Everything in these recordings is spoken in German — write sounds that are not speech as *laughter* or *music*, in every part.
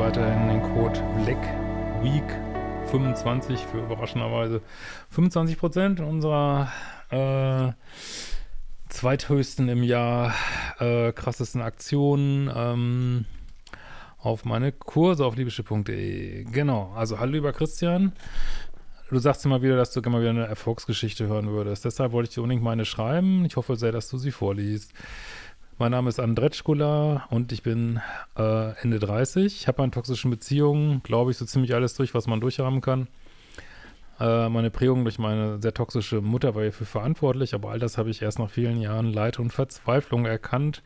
weiterhin den Code BLACKWEEK25 für überraschenderweise 25% unserer äh, zweithöchsten im Jahr äh, krassesten Aktionen ähm, auf meine Kurse auf liebische.de. Genau, also hallo lieber Christian. Du sagst immer wieder, dass du gerne mal wieder eine Erfolgsgeschichte hören würdest. Deshalb wollte ich dir unbedingt meine schreiben. Ich hoffe sehr, dass du sie vorliest. Mein Name ist Andretschkula und ich bin äh, Ende 30. Ich habe in toxischen Beziehungen, glaube ich, so ziemlich alles durch, was man durchhaben kann. Äh, meine Prägung durch meine sehr toxische Mutter war hierfür verantwortlich, aber all das habe ich erst nach vielen Jahren Leid und Verzweiflung erkannt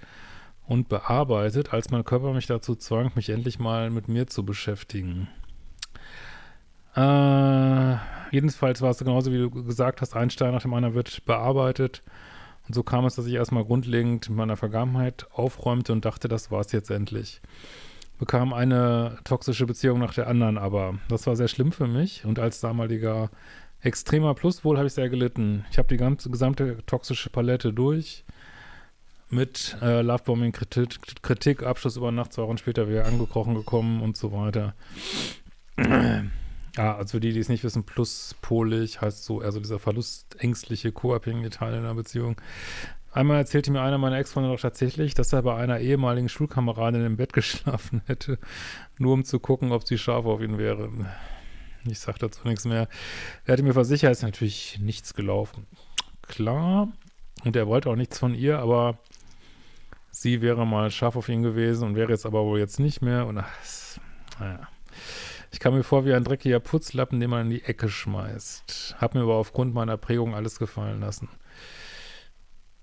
und bearbeitet, als mein Körper mich dazu zwang, mich endlich mal mit mir zu beschäftigen. Äh, jedenfalls war es genauso, wie du gesagt hast, ein Stein nach dem anderen wird bearbeitet und so kam es, dass ich erstmal grundlegend in meiner Vergangenheit aufräumte und dachte, das war es jetzt endlich. Bekam eine toxische Beziehung nach der anderen, aber das war sehr schlimm für mich und als damaliger extremer Pluswohl habe ich sehr gelitten. Ich habe die ganze gesamte toxische Palette durch mit äh, Lovebombing, Kritik, Kritik, Abschluss über Nacht, zwei Wochen später wieder angekrochen gekommen und so weiter. Ja, also für die, die es nicht wissen, pluspolig heißt so, also dieser verlustängstliche, co-abhängige Teil in einer Beziehung. Einmal erzählte mir einer meiner Ex-Freunde doch tatsächlich, dass er bei einer ehemaligen Schulkameradin im Bett *laughs* geschlafen hätte, nur um zu gucken, ob sie scharf auf ihn wäre. Ich sag dazu nichts mehr. Er hatte mir versichert, es ist natürlich nichts gelaufen. Klar, und er wollte auch nichts von ihr, aber sie wäre mal scharf auf ihn gewesen und wäre jetzt aber wohl jetzt nicht mehr. Und ach, naja. Ich kam mir vor wie ein dreckiger Putzlappen, den man in die Ecke schmeißt. Hab mir aber aufgrund meiner Prägung alles gefallen lassen.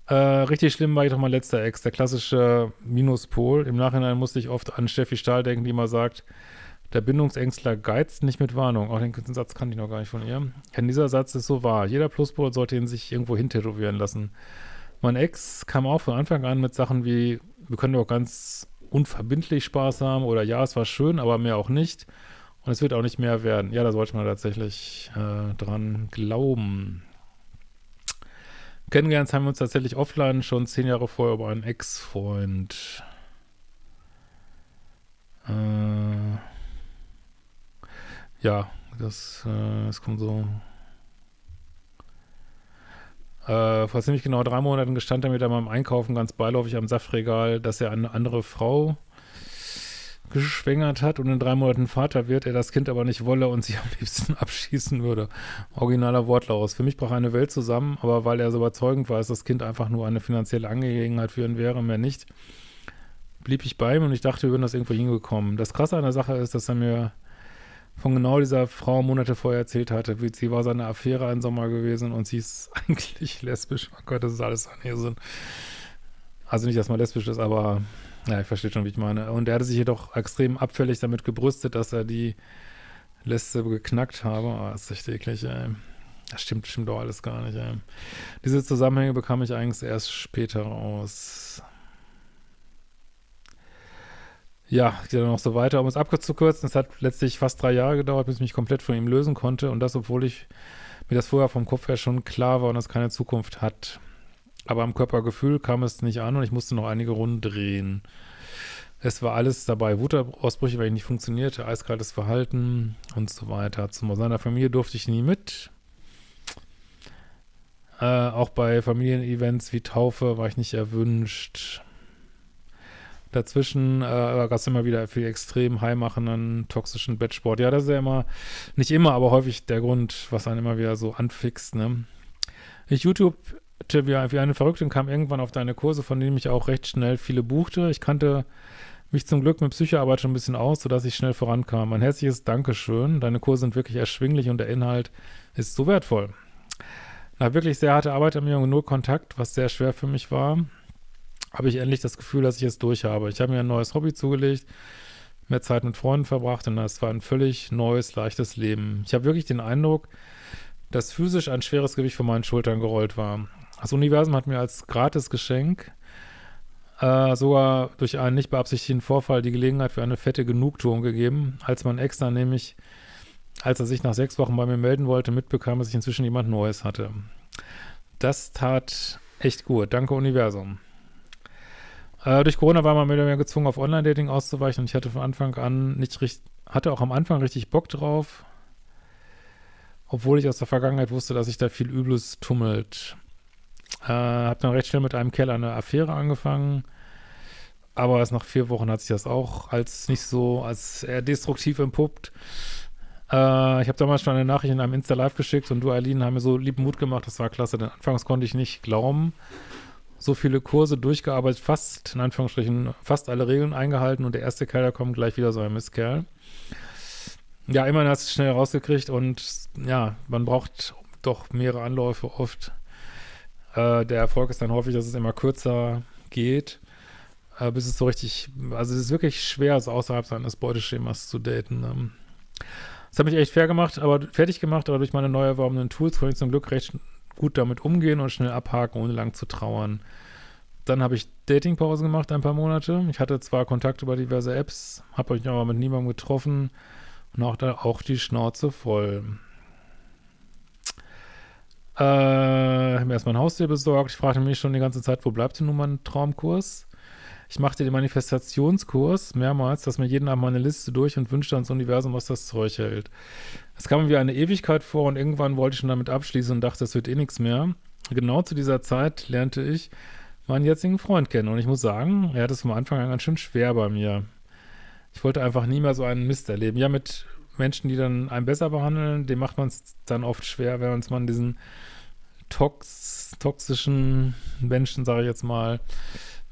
Äh, richtig schlimm war ich doch mein letzter Ex, der klassische Minuspol. Im Nachhinein musste ich oft an Steffi Stahl denken, die immer sagt, der Bindungsängstler geizt nicht mit Warnung. Auch den, Satz kannte ich noch gar nicht von ihr. Denn dieser Satz ist so wahr. Jeder Pluspol sollte ihn sich irgendwo hintätowieren lassen. Mein Ex kam auch von Anfang an mit Sachen wie, wir können doch ganz unverbindlich Spaß haben oder ja, es war schön, aber mehr auch nicht. Und es wird auch nicht mehr werden. Ja, da sollte man tatsächlich äh, dran glauben. Kennengelernt haben wir uns tatsächlich offline schon zehn Jahre vorher über einen Ex-Freund. Äh, ja, das, äh, das kommt so. Äh, vor ziemlich genau drei Monaten gestand er mir da beim Einkaufen ganz beiläufig am Saftregal, dass er eine andere Frau geschwängert hat und in drei Monaten Vater wird, er das Kind aber nicht wolle und sie am liebsten *laughs* abschießen würde. Originaler Wortlaut. Für mich brach eine Welt zusammen, aber weil er so überzeugend war, dass das Kind einfach nur eine finanzielle Angelegenheit für ihn wäre, mehr nicht, blieb ich bei ihm und ich dachte, wir würden das irgendwo hingekommen. Das Krasse an der Sache ist, dass er mir von genau dieser Frau Monate vorher erzählt hatte, wie sie war seine Affäre ein Sommer gewesen und sie ist *laughs* eigentlich lesbisch. Oh Gott, das ist alles an ihr Sinn. Also nicht, dass man lesbisch ist, aber ja, ich verstehe schon, wie ich meine. Und er hatte sich jedoch extrem abfällig damit gebrüstet, dass er die Liste geknackt habe. Oh, das ist echt eklig, ey. Das stimmt, stimmt doch alles gar nicht, ey. Diese Zusammenhänge bekam ich eigentlich erst später raus. Ja, geht dann noch so weiter. Um es abzukürzen, es hat letztlich fast drei Jahre gedauert, bis ich mich komplett von ihm lösen konnte. Und das, obwohl ich mir das vorher vom Kopf her schon klar war und es keine Zukunft hat. Aber am Körpergefühl kam es nicht an und ich musste noch einige Runden drehen. Es war alles dabei. Wutausbrüche, weil ich nicht funktionierte, eiskaltes Verhalten und so weiter. Zu seiner Familie durfte ich nie mit. Äh, auch bei Familienevents wie Taufe war ich nicht erwünscht. Dazwischen äh, gab es immer wieder viel extrem heimachenden, toxischen Bettsport. Ja, das ist ja immer, nicht immer, aber häufig der Grund, was einen immer wieder so anfixt. Ne? Ich YouTube wie, wie eine Verrückte und kam irgendwann auf deine Kurse, von denen ich auch recht schnell viele buchte. Ich kannte mich zum Glück mit Psychoarbeit schon ein bisschen aus, sodass ich schnell vorankam. Ein herzliches Dankeschön. Deine Kurse sind wirklich erschwinglich und der Inhalt ist so wertvoll. Nach wirklich sehr harter Arbeit an mir und null Kontakt, was sehr schwer für mich war, habe ich endlich das Gefühl, dass ich es durch habe. Ich habe mir ein neues Hobby zugelegt, mehr Zeit mit Freunden verbracht und das war ein völlig neues, leichtes Leben. Ich habe wirklich den Eindruck, dass physisch ein schweres Gewicht von meinen Schultern gerollt war. Das Universum hat mir als Gratisgeschenk äh, sogar durch einen nicht beabsichtigten Vorfall die Gelegenheit für eine fette Genugtuung gegeben, als mein Ex dann nämlich, als er sich nach sechs Wochen bei mir melden wollte, mitbekam, dass ich inzwischen jemand Neues hatte. Das tat echt gut. Danke, Universum. Äh, durch Corona war man mehr gezwungen, auf Online-Dating auszuweichen und ich hatte von Anfang an nicht richtig, hatte auch am Anfang richtig Bock drauf. Obwohl ich aus der Vergangenheit wusste, dass sich da viel Übles tummelt. Äh, hab dann recht schnell mit einem Kerl eine Affäre angefangen. Aber erst nach vier Wochen hat sich das auch als nicht so, als eher destruktiv entpuppt. Äh, ich habe damals schon eine Nachricht in einem Insta-Live geschickt und du, Eileen, haben mir so lieben Mut gemacht. Das war klasse, denn anfangs konnte ich nicht glauben. So viele Kurse durchgearbeitet, fast, in Anführungsstrichen, fast alle Regeln eingehalten und der erste Kerl, da kommt gleich wieder so ein Mistkerl. Ja, immerhin hast du es schnell rausgekriegt und ja, man braucht doch mehrere Anläufe oft. Äh, der Erfolg ist dann häufig, dass es immer kürzer geht, äh, bis es so richtig, also es ist wirklich schwer, so außerhalb seines Beuteschemas zu daten. Ähm. Das hat mich echt fair gemacht, aber fertig gemacht, aber durch meine neu erworbenen Tools konnte ich zum Glück recht gut damit umgehen und schnell abhaken, ohne lang zu trauern. Dann habe ich Datingpause gemacht, ein paar Monate. Ich hatte zwar Kontakt über diverse Apps, habe euch aber mit niemandem getroffen und auch da auch die Schnauze voll. Äh, mir erstmal ein Haustier besorgt. Ich fragte mich schon die ganze Zeit, wo bleibt denn nun mein Traumkurs? Ich machte den Manifestationskurs mehrmals, dass mir jeden Abend meine Liste durch und wünschte ans Universum, was das Zeug hält. Es kam mir wie eine Ewigkeit vor und irgendwann wollte ich schon damit abschließen und dachte, es wird eh nichts mehr. Genau zu dieser Zeit lernte ich meinen jetzigen Freund kennen und ich muss sagen, er hat es vom Anfang an ganz schön schwer bei mir. Ich wollte einfach nie mehr so einen Mist erleben. Ja, mit Menschen, die dann einen besser behandeln, dem macht man es dann oft schwer, wenn man diesen tox toxischen Menschen, sage ich jetzt mal,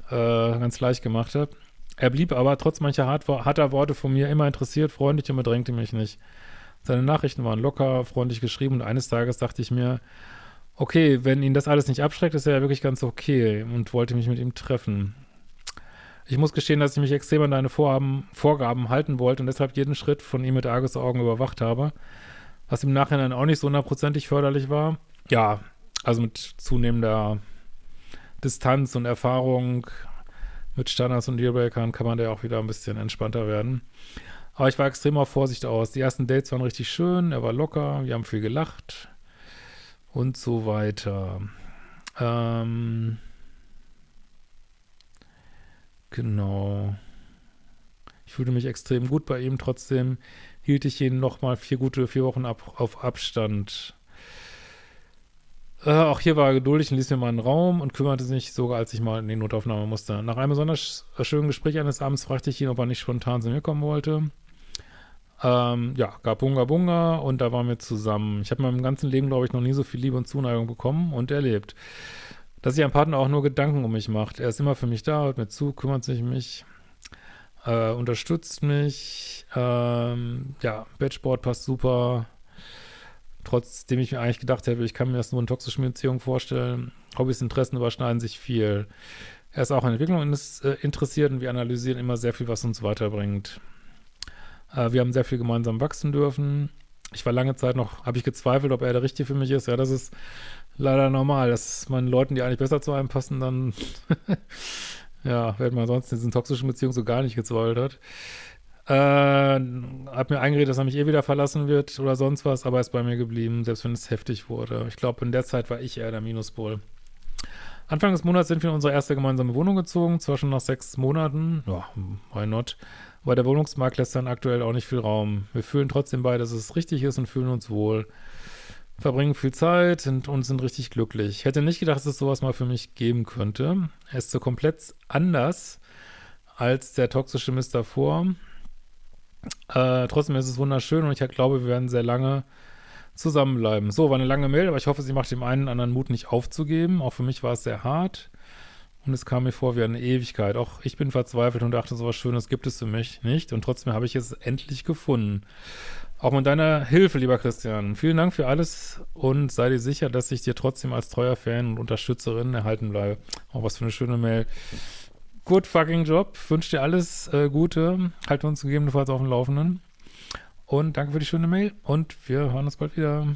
äh, ganz leicht gemacht hat. Er blieb aber trotz mancher hart, harter Worte von mir immer interessiert, freundlich und bedrängte mich nicht. Seine Nachrichten waren locker, freundlich geschrieben und eines Tages dachte ich mir, okay, wenn ihn das alles nicht abschreckt, ist er ja wirklich ganz okay und wollte mich mit ihm treffen. Ich muss gestehen, dass ich mich extrem an deine Vorhaben, Vorgaben halten wollte und deshalb jeden Schritt von ihm mit Argusaugen überwacht habe, was im Nachhinein auch nicht so hundertprozentig förderlich war. Ja, also mit zunehmender Distanz und Erfahrung mit Standards und Dealbreakern kann man da auch wieder ein bisschen entspannter werden. Aber ich war extrem auf Vorsicht aus. Die ersten Dates waren richtig schön, er war locker, wir haben viel gelacht und so weiter. Ähm, genau. Ich fühlte mich extrem gut bei ihm, trotzdem hielt ich ihn nochmal vier gute vier Wochen ab, auf Abstand. Äh, auch hier war er geduldig und ließ mir mal einen Raum und kümmerte sich sogar, als ich mal in die Notaufnahme musste. Nach einem besonders schönen Gespräch eines Abends fragte ich ihn, ob er nicht spontan zu mir kommen wollte. Ähm, ja, gab Bunga Bunga und da waren wir zusammen. Ich habe in meinem ganzen Leben, glaube ich, noch nie so viel Liebe und Zuneigung bekommen und erlebt. Dass sich ein Partner auch nur Gedanken um mich macht. Er ist immer für mich da, hört mir zu, kümmert sich um mich, äh, unterstützt mich. Ähm, ja, Bettsport passt super. Trotzdem ich mir eigentlich gedacht hätte, ich kann mir das nur in toxischen Beziehungen vorstellen. Hobbys, Interessen überschneiden sich viel. Er ist auch an Entwicklung äh, interessiert und wir analysieren immer sehr viel, was uns weiterbringt. Äh, wir haben sehr viel gemeinsam wachsen dürfen. Ich war lange Zeit noch, habe ich gezweifelt, ob er der Richtige für mich ist. Ja, das ist leider normal, dass man Leuten, die eigentlich besser zu einem passen, dann *laughs* ja, wenn man sonst in diesen toxischen Beziehungen so gar nicht gezweifelt hat. Äh, hat mir eingeredet, dass er mich eh wieder verlassen wird oder sonst was, aber er ist bei mir geblieben, selbst wenn es heftig wurde. Ich glaube, in der Zeit war ich eher der Minuspol. Anfang des Monats sind wir in unsere erste gemeinsame Wohnung gezogen, zwar schon nach sechs Monaten, ja, why not, aber der Wohnungsmarkt lässt dann aktuell auch nicht viel Raum. Wir fühlen trotzdem bei, dass es richtig ist und fühlen uns wohl. Verbringen viel Zeit sind, und sind richtig glücklich. Ich hätte nicht gedacht, dass es sowas mal für mich geben könnte. Er ist so komplett anders als der toxische Mist davor. Äh, trotzdem ist es wunderschön und ich glaube, wir werden sehr lange zusammenbleiben. So, war eine lange Mail, aber ich hoffe, sie macht dem einen anderen Mut nicht aufzugeben. Auch für mich war es sehr hart. Und es kam mir vor wie eine Ewigkeit. Auch ich bin verzweifelt und dachte, so was Schönes gibt es für mich nicht. Und trotzdem habe ich es endlich gefunden. Auch mit deiner Hilfe, lieber Christian. Vielen Dank für alles und sei dir sicher, dass ich dir trotzdem als treuer Fan und Unterstützerin erhalten bleibe. Auch was für eine schöne Mail good fucking Job. Wünsche dir alles äh, Gute. Halte uns gegebenenfalls auf dem Laufenden. Und danke für die schöne Mail. Und wir hören uns bald wieder.